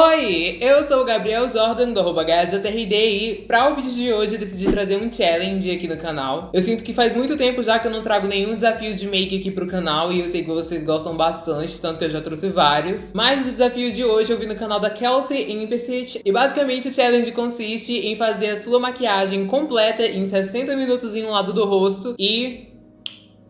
Oi, eu sou o Gabriel Jordan do arroba e para o vídeo de hoje eu decidi trazer um challenge aqui no canal. Eu sinto que faz muito tempo já que eu não trago nenhum desafio de make aqui pro canal e eu sei que vocês gostam bastante, tanto que eu já trouxe vários. Mas o desafio de hoje eu vi no canal da Kelsey Implicit e basicamente o challenge consiste em fazer a sua maquiagem completa em 60 minutos em um lado do rosto e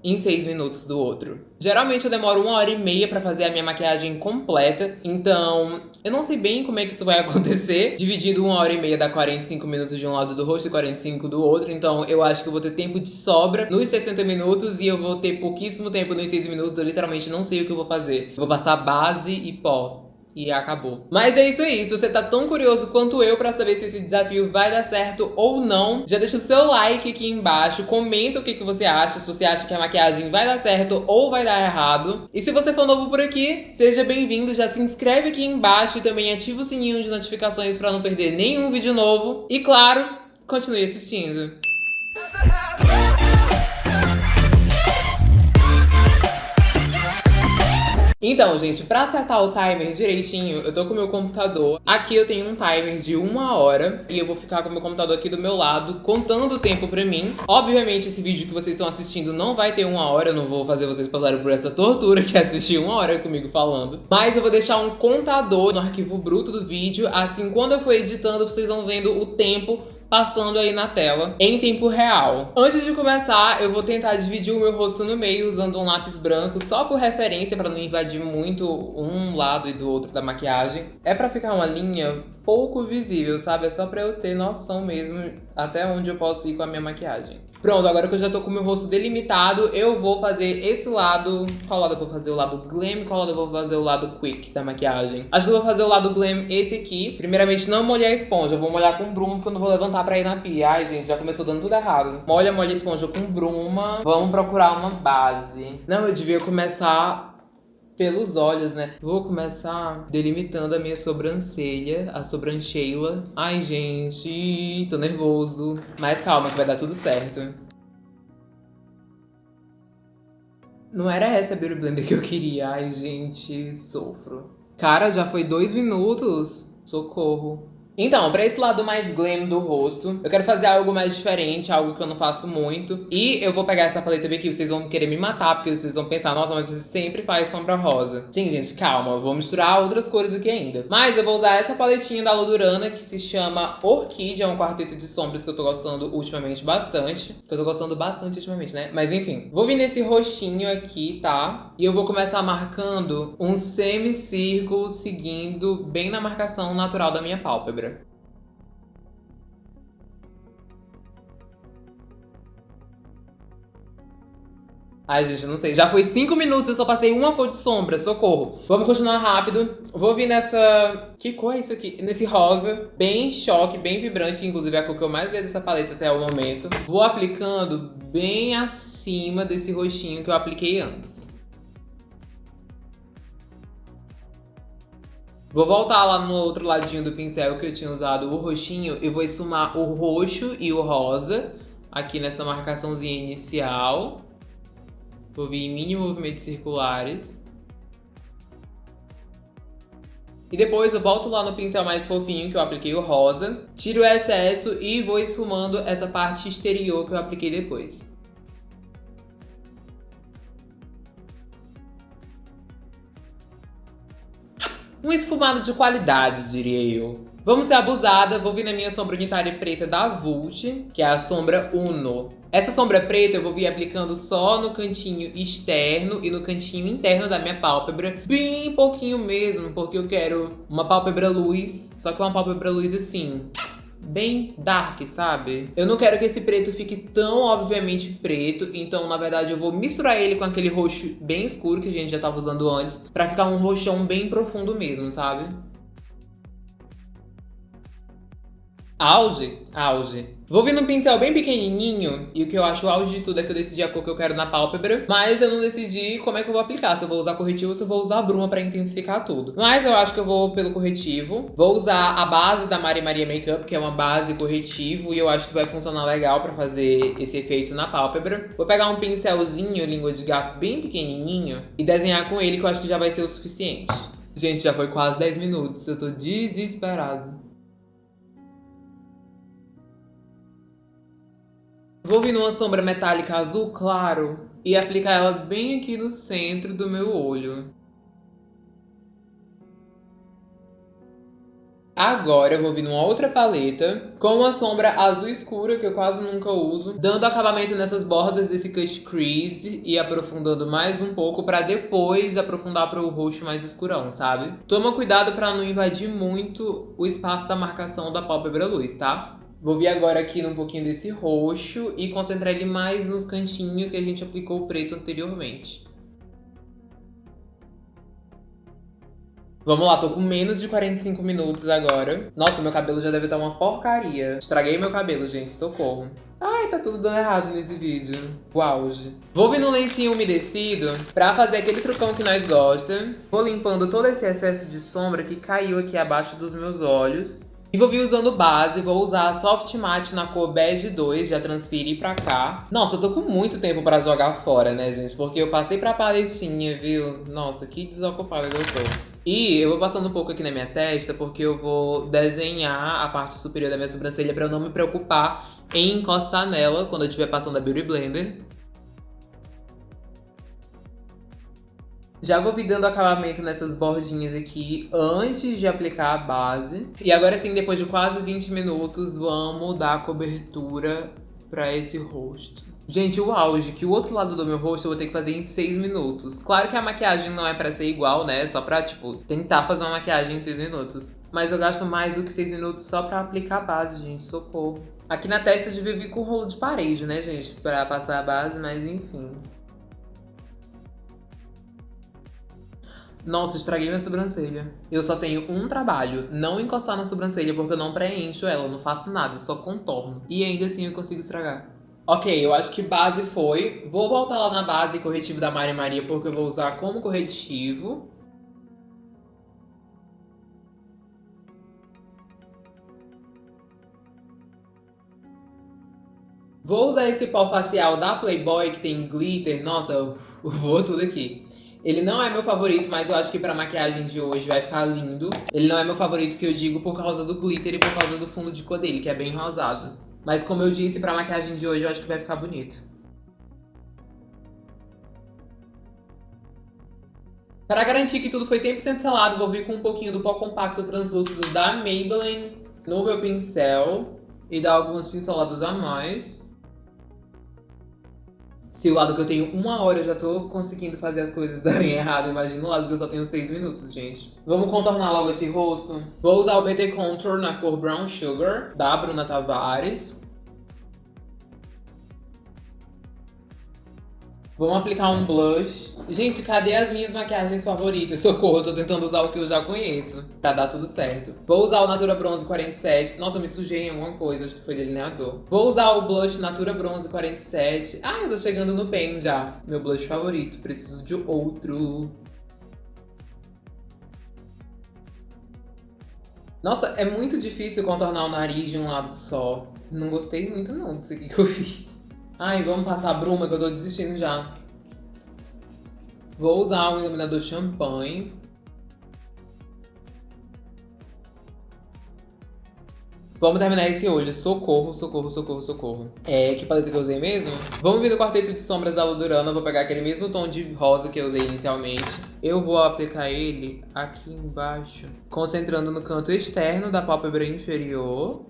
em 6 minutos do outro. Geralmente eu demoro uma hora e meia pra fazer a minha maquiagem completa, então eu não sei bem como é que isso vai acontecer. Dividido uma hora e meia dá 45 minutos de um lado do rosto e 45 do outro, então eu acho que eu vou ter tempo de sobra nos 60 minutos e eu vou ter pouquíssimo tempo nos 6 minutos, eu literalmente não sei o que eu vou fazer. Eu vou passar base e pó e acabou. Mas é isso aí, se você tá tão curioso quanto eu pra saber se esse desafio vai dar certo ou não, já deixa o seu like aqui embaixo, comenta o que, que você acha, se você acha que a maquiagem vai dar certo ou vai dar errado. E se você for novo por aqui, seja bem-vindo, já se inscreve aqui embaixo e também ativa o sininho de notificações pra não perder nenhum vídeo novo. E claro, continue assistindo. Então, gente, pra acertar o timer direitinho, eu tô com o meu computador. Aqui eu tenho um timer de uma hora e eu vou ficar com o meu computador aqui do meu lado, contando o tempo pra mim. Obviamente, esse vídeo que vocês estão assistindo não vai ter uma hora, eu não vou fazer vocês passarem por essa tortura que é assistir uma hora comigo falando. Mas eu vou deixar um contador no arquivo bruto do vídeo, assim, quando eu for editando, vocês vão vendo o tempo passando aí na tela em tempo real. Antes de começar, eu vou tentar dividir o meu rosto no meio usando um lápis branco só por referência para não invadir muito um lado e do outro da maquiagem. É para ficar uma linha pouco visível, sabe? É só pra eu ter noção mesmo até onde eu posso ir com a minha maquiagem. Pronto, agora que eu já tô com o meu rosto delimitado, eu vou fazer esse lado... Qual lado eu vou fazer? O lado glam? Qual lado eu vou fazer o lado quick da maquiagem? Acho que eu vou fazer o lado glam esse aqui. Primeiramente, não molhar a esponja. Eu vou molhar com bruma, porque eu não vou levantar pra ir na pia. Ai, gente, já começou dando tudo errado. Molha, molha a esponja com bruma. Vamos procurar uma base. Não, eu devia começar pelos olhos, né? Vou começar delimitando a minha sobrancelha, a sobrancheila. Ai, gente, tô nervoso. Mas calma que vai dar tudo certo. Não era essa a Beauty Blender que eu queria. Ai, gente, sofro. Cara, já foi dois minutos? Socorro. Então, pra esse lado mais glam do rosto, eu quero fazer algo mais diferente, algo que eu não faço muito. E eu vou pegar essa paleta aqui, vocês vão querer me matar, porque vocês vão pensar, nossa, mas você sempre faz sombra rosa. Sim, gente, calma, eu vou misturar outras cores aqui ainda. Mas eu vou usar essa paletinha da Lodurana, que se chama Orquídea, é um quarteto de sombras que eu tô gostando ultimamente bastante. Que eu tô gostando bastante ultimamente, né? Mas enfim, vou vir nesse roxinho aqui, tá? E eu vou começar marcando um semicírculo seguindo bem na marcação natural da minha pálpebra. Ai, gente, não sei. Já foi 5 minutos, eu só passei uma cor de sombra, socorro. Vamos continuar rápido. Vou vir nessa... Que cor é isso aqui? Nesse rosa, bem choque, bem vibrante, que inclusive é a cor que eu mais vi dessa paleta até o momento. Vou aplicando bem acima desse roxinho que eu apliquei antes. Vou voltar lá no outro ladinho do pincel que eu tinha usado o roxinho e vou esfumar o roxo e o rosa aqui nessa marcaçãozinha inicial. Vou vir em mini movimentos circulares. E depois eu volto lá no pincel mais fofinho que eu apliquei o rosa, tiro o excesso e vou esfumando essa parte exterior que eu apliquei depois. Um esfumado de qualidade, diria eu. Vamos ser abusada, vou vir na minha sombra unitária preta da Vult, que é a sombra Uno. Essa sombra preta eu vou vir aplicando só no cantinho externo e no cantinho interno da minha pálpebra. Bem pouquinho mesmo, porque eu quero uma pálpebra luz, só que uma pálpebra luz assim, bem dark, sabe? Eu não quero que esse preto fique tão obviamente preto, então na verdade eu vou misturar ele com aquele roxo bem escuro que a gente já tava usando antes, pra ficar um roxão bem profundo mesmo, sabe? Auge? Auge. Vou vir num pincel bem pequenininho, e o que eu acho auge de tudo é que eu decidi a cor que eu quero na pálpebra, mas eu não decidi como é que eu vou aplicar, se eu vou usar corretivo ou se eu vou usar bruma pra intensificar tudo. Mas eu acho que eu vou pelo corretivo. Vou usar a base da Mari Maria Makeup, que é uma base corretivo, e eu acho que vai funcionar legal pra fazer esse efeito na pálpebra. Vou pegar um pincelzinho, língua de gato bem pequenininho, e desenhar com ele, que eu acho que já vai ser o suficiente. Gente, já foi quase 10 minutos, eu tô desesperado. Vou vir numa sombra metálica azul claro e aplicar ela bem aqui no centro do meu olho. Agora eu vou vir numa outra paleta com uma sombra azul escura que eu quase nunca uso, dando acabamento nessas bordas desse Cut Crease e aprofundando mais um pouco pra depois aprofundar para o roxo mais escurão, sabe? Toma cuidado pra não invadir muito o espaço da marcação da pálpebra luz, tá? Vou vir agora aqui num pouquinho desse roxo e concentrar ele mais nos cantinhos que a gente aplicou o preto anteriormente. Vamos lá, tô com menos de 45 minutos agora. Nossa, meu cabelo já deve estar uma porcaria. Estraguei meu cabelo, gente, socorro. Ai, tá tudo dando errado nesse vídeo. O auge. Vou vir no lencinho umedecido pra fazer aquele trucão que nós gosta. Vou limpando todo esse excesso de sombra que caiu aqui abaixo dos meus olhos. E vou vir usando base, vou usar a Soft Matte na cor Bege 2, já transferi pra cá. Nossa, eu tô com muito tempo pra jogar fora, né, gente? Porque eu passei pra paletinha, viu? Nossa, que desocupada eu tô. E eu vou passando um pouco aqui na minha testa, porque eu vou desenhar a parte superior da minha sobrancelha pra eu não me preocupar em encostar nela quando eu estiver passando a Beauty Blender. Já vou dando acabamento nessas bordinhas aqui antes de aplicar a base. E agora sim, depois de quase 20 minutos, vamos dar a cobertura pra esse rosto. Gente, o auge, que o outro lado do meu rosto eu vou ter que fazer em 6 minutos. Claro que a maquiagem não é pra ser igual, né? Só pra, tipo, tentar fazer uma maquiagem em 6 minutos. Mas eu gasto mais do que 6 minutos só pra aplicar a base, gente. Socorro. Aqui na testa eu devia vir com rolo de parede, né, gente? Pra passar a base, mas enfim. Nossa, estraguei minha sobrancelha. Eu só tenho um trabalho, não encostar na sobrancelha porque eu não preencho ela, eu não faço nada, só contorno. E ainda assim eu consigo estragar. Ok, eu acho que base foi. Vou voltar lá na base corretivo da Mari Maria porque eu vou usar como corretivo. Vou usar esse pó facial da Playboy que tem glitter. Nossa, eu vou tudo aqui. Ele não é meu favorito, mas eu acho que pra maquiagem de hoje vai ficar lindo. Ele não é meu favorito que eu digo por causa do glitter e por causa do fundo de cor dele, que é bem rosado. Mas como eu disse, pra maquiagem de hoje eu acho que vai ficar bonito. Para garantir que tudo foi 100% selado, vou vir com um pouquinho do pó compacto translúcido da Maybelline no meu pincel e dar algumas pinceladas a mais. Se o lado que eu tenho uma hora eu já tô conseguindo fazer as coisas darem errado, imagina o lado que eu só tenho seis minutos, gente. Vamos contornar logo esse rosto. Vou usar o BT Contour na cor Brown Sugar, da Bruna Tavares. Vamos aplicar um blush. Gente, cadê as minhas maquiagens favoritas? Socorro, eu tô tentando usar o que eu já conheço. Pra dar tudo certo. Vou usar o Natura Bronze 47. Nossa, eu me sujei em alguma coisa, acho que foi delineador. Vou usar o blush Natura Bronze 47. Ah, eu tô chegando no pen já. Meu blush favorito. Preciso de outro. Nossa, é muito difícil contornar o nariz de um lado só. Não gostei muito não disso aqui que eu fiz. Ai, vamos passar a bruma que eu tô desistindo já. Vou usar um iluminador champanhe. Vamos terminar esse olho. Socorro, socorro, socorro, socorro. É, que paleta que eu usei mesmo? Vamos vir no quarteto de sombras da Ludurana. Vou pegar aquele mesmo tom de rosa que eu usei inicialmente. Eu vou aplicar ele aqui embaixo. Concentrando no canto externo da pálpebra inferior.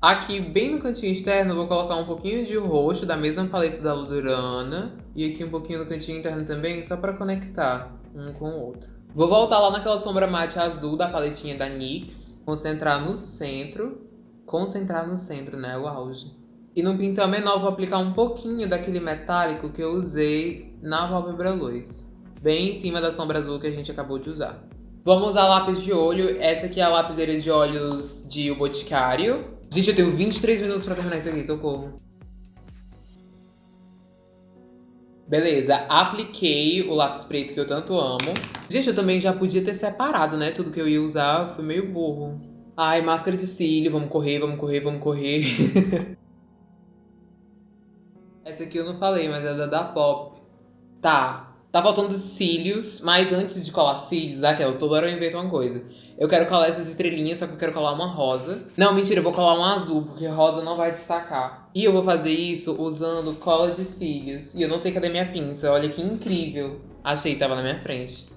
Aqui, bem no cantinho externo, vou colocar um pouquinho de roxo da mesma paleta da Ludurana. E aqui um pouquinho no cantinho interno também, só pra conectar um com o outro. Vou voltar lá naquela sombra mate azul da paletinha da NYX. Concentrar no centro. Concentrar no centro, né? O auge. E no pincel menor vou aplicar um pouquinho daquele metálico que eu usei na pálpebra luz. Bem em cima da sombra azul que a gente acabou de usar. Vamos usar lápis de olho. Essa aqui é a lapiseira de olhos de O Boticário. Gente, eu tenho 23 minutos pra terminar isso aqui, socorro. Beleza, apliquei o lápis preto que eu tanto amo. Gente, eu também já podia ter separado, né? Tudo que eu ia usar, foi meio burro. Ai, máscara de cílio, vamos correr, vamos correr, vamos correr. Essa aqui eu não falei, mas é da da Pop. Tá, Tá faltando cílios, mas antes de colar cílios, aquela, toda hora eu invento uma coisa. Eu quero colar essas estrelinhas, só que eu quero colar uma rosa. Não, mentira, eu vou colar um azul, porque rosa não vai destacar. E eu vou fazer isso usando cola de cílios. E eu não sei cadê minha pinça, olha que incrível. Achei, tava na minha frente.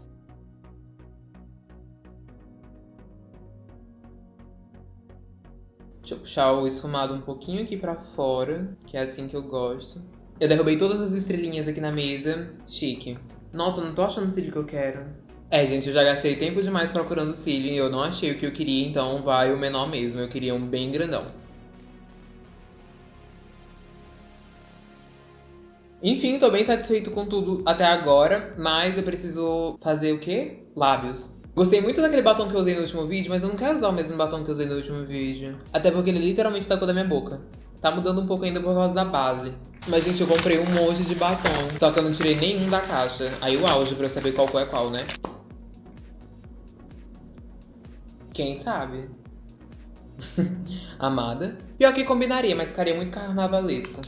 Deixa eu puxar o esfumado um pouquinho aqui pra fora, que é assim que eu gosto. Eu derrubei todas as estrelinhas aqui na mesa. Chique. Nossa, eu não tô achando o cílio que eu quero. É, gente, eu já gastei tempo demais procurando cílio e eu não achei o que eu queria, então vai o menor mesmo. Eu queria um bem grandão. Enfim, tô bem satisfeito com tudo até agora, mas eu preciso fazer o quê? Lábios. Gostei muito daquele batom que eu usei no último vídeo, mas eu não quero usar o mesmo batom que eu usei no último vídeo. Até porque ele literalmente tá com da minha boca. Tá mudando um pouco ainda por causa da base. Mas, gente, eu comprei um monte de batom. Só que eu não tirei nenhum da caixa. Aí o auge pra eu saber qual é qual, né? Quem sabe? Amada. Pior que combinaria, mas ficaria muito carnavalesco.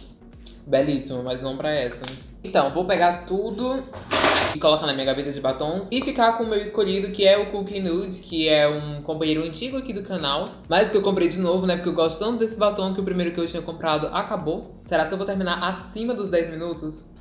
Belíssimo, mas não pra essa. Então, vou pegar tudo e colocar na minha gaveta de batons e ficar com o meu escolhido, que é o Cookie Nude, que é um companheiro antigo aqui do canal, mas que eu comprei de novo, né, porque eu gosto tanto desse batom que o primeiro que eu tinha comprado acabou. Será que eu vou terminar acima dos 10 minutos?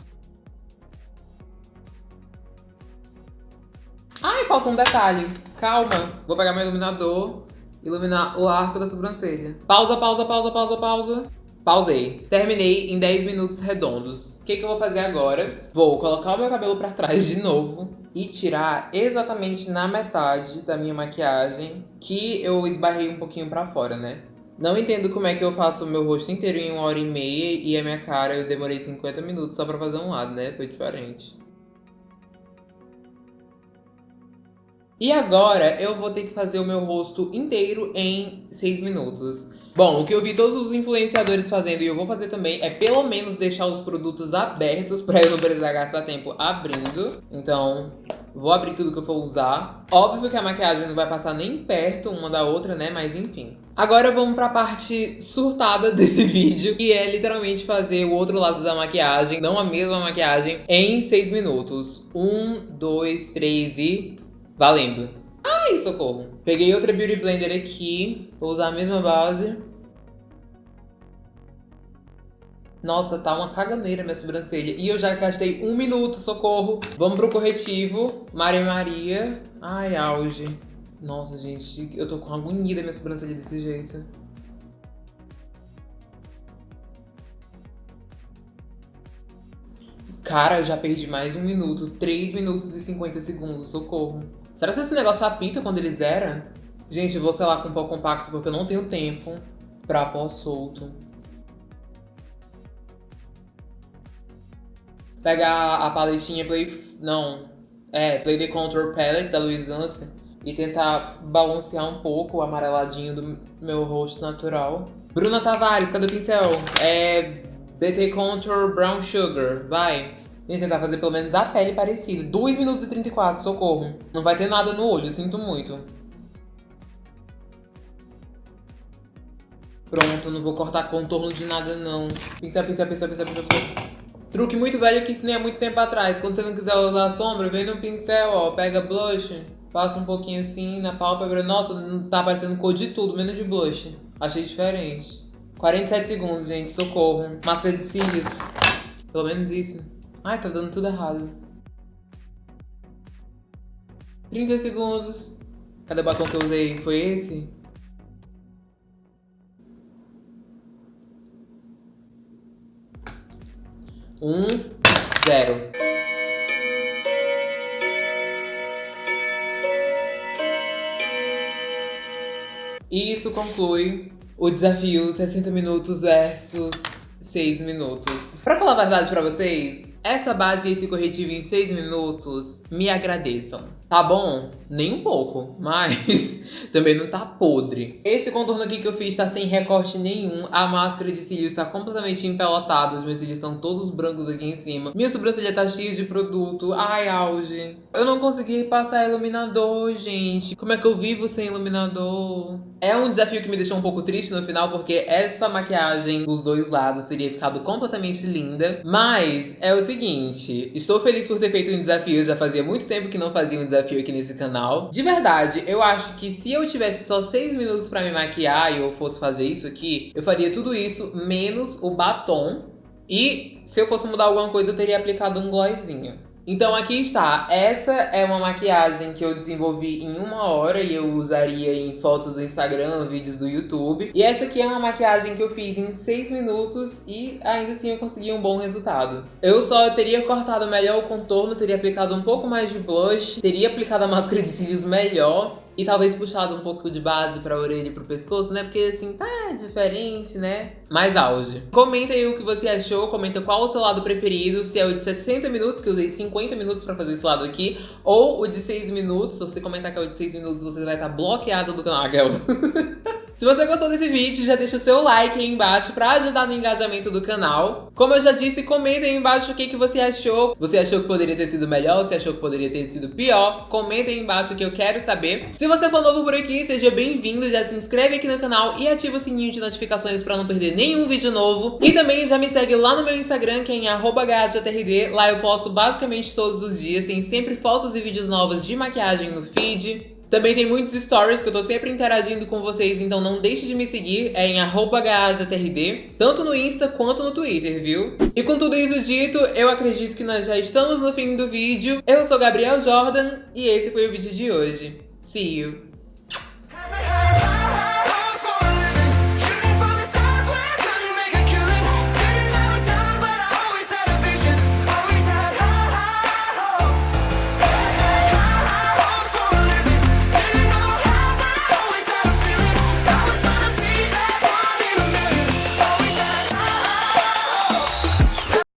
Ai, falta um detalhe. Calma. Vou pegar meu iluminador, iluminar o arco da sobrancelha. Pausa, pausa, pausa, pausa, pausa. Pausei. Terminei em 10 minutos redondos. O que, que eu vou fazer agora? Vou colocar o meu cabelo pra trás de novo e tirar exatamente na metade da minha maquiagem que eu esbarrei um pouquinho pra fora, né? Não entendo como é que eu faço o meu rosto inteiro em uma hora e meia e a minha cara eu demorei 50 minutos só pra fazer um lado, né? Foi diferente. E agora eu vou ter que fazer o meu rosto inteiro em 6 minutos. Bom, o que eu vi todos os influenciadores fazendo e eu vou fazer também é pelo menos deixar os produtos abertos pra eu não precisar gastar tempo abrindo. Então, vou abrir tudo que eu for usar. Óbvio que a maquiagem não vai passar nem perto uma da outra, né? Mas enfim. Agora vamos pra parte surtada desse vídeo, que é literalmente fazer o outro lado da maquiagem, não a mesma maquiagem, em 6 minutos. Um, dois, três e... valendo! Ai, socorro. Peguei outra Beauty Blender aqui. Vou usar a mesma base. Nossa, tá uma caganeira minha sobrancelha. E eu já gastei um minuto, socorro. Vamos pro corretivo. Maria Maria. Ai, auge. Nossa, gente, eu tô com agonia da minha sobrancelha desse jeito. Cara, eu já perdi mais um minuto. 3 minutos e 50 segundos, socorro. Será que esse negócio apita quando ele zera? Gente, vou selar com pó compacto porque eu não tenho tempo pra pó solto. Pegar a paletinha Play... Não. É, Play the Contour Palette da Louis e tentar balancear um pouco o amareladinho do meu rosto natural. Bruna Tavares, cadê o pincel? É... BT Contour Brown Sugar, vai. Vem tentar fazer pelo menos a pele parecida. 2 minutos e 34, socorro. Não vai ter nada no olho, sinto muito. Pronto, não vou cortar contorno de nada não. Pincel, pincel, pincel, pincel, pincel. Truque muito velho que ensinei há muito tempo atrás. Quando você não quiser usar sombra, vem no pincel, ó. Pega blush, passa um pouquinho assim na pálpebra. Nossa, não tá aparecendo cor de tudo, menos de blush. Achei diferente. 47 segundos, gente, socorro. Máscara de cílios. Pelo menos isso. Ai, tá dando tudo errado. 30 segundos. Cadê o batom que eu usei? Foi esse? Um, zero. E isso conclui o desafio 60 minutos versus 6 minutos. Pra falar a verdade pra vocês, essa base e esse corretivo em 6 minutos me agradeçam. Tá bom? Nem um pouco, mas também não tá podre. Esse contorno aqui que eu fiz tá sem recorte nenhum. A máscara de cílios tá completamente empelotada. Os meus cílios estão todos brancos aqui em cima. Minha sobrancelha tá cheia de produto. Ai, auge. Eu não consegui passar iluminador, gente. Como é que eu vivo sem iluminador? É um desafio que me deixou um pouco triste no final, porque essa maquiagem dos dois lados teria ficado completamente linda. Mas é o seguinte, estou feliz por ter feito um desafio. Já fazia muito tempo que não fazia um desafio aqui nesse canal. De verdade, eu acho que se eu tivesse só 6 minutos pra me maquiar e eu fosse fazer isso aqui, eu faria tudo isso menos o batom. E se eu fosse mudar alguma coisa, eu teria aplicado um glossinho. Então aqui está, essa é uma maquiagem que eu desenvolvi em uma hora e eu usaria em fotos do Instagram, vídeos do YouTube. E essa aqui é uma maquiagem que eu fiz em 6 minutos e ainda assim eu consegui um bom resultado. Eu só teria cortado melhor o contorno, teria aplicado um pouco mais de blush, teria aplicado a máscara de cílios melhor e talvez puxado um pouco de base pra orelha e pro pescoço, né? Porque assim, tá diferente, né? Mais auge. Comenta aí o que você achou, comenta qual o seu lado preferido, se é o de 60 minutos, que eu usei 50 minutos pra fazer esse lado aqui, ou o de 6 minutos. Se você comentar que é o de 6 minutos, você vai estar bloqueado do canal. Se você gostou desse vídeo, já deixa o seu like aí embaixo pra ajudar no engajamento do canal. Como eu já disse, comenta aí embaixo o que, que você achou. Você achou que poderia ter sido melhor? Você achou que poderia ter sido pior? Comenta aí embaixo que eu quero saber. Se você for novo por aqui, seja bem-vindo, já se inscreve aqui no canal e ativa o sininho de notificações pra não perder nenhum vídeo novo. E também já me segue lá no meu Instagram, que é em @gajatrd. Lá eu posto basicamente todos os dias, tem sempre fotos e vídeos novos de maquiagem no feed. Também tem muitos stories que eu tô sempre interagindo com vocês, então não deixe de me seguir, é em @gajatrd, tanto no Insta quanto no Twitter, viu? E com tudo isso dito, eu acredito que nós já estamos no fim do vídeo. Eu sou Gabriel Jordan e esse foi o vídeo de hoje. See you!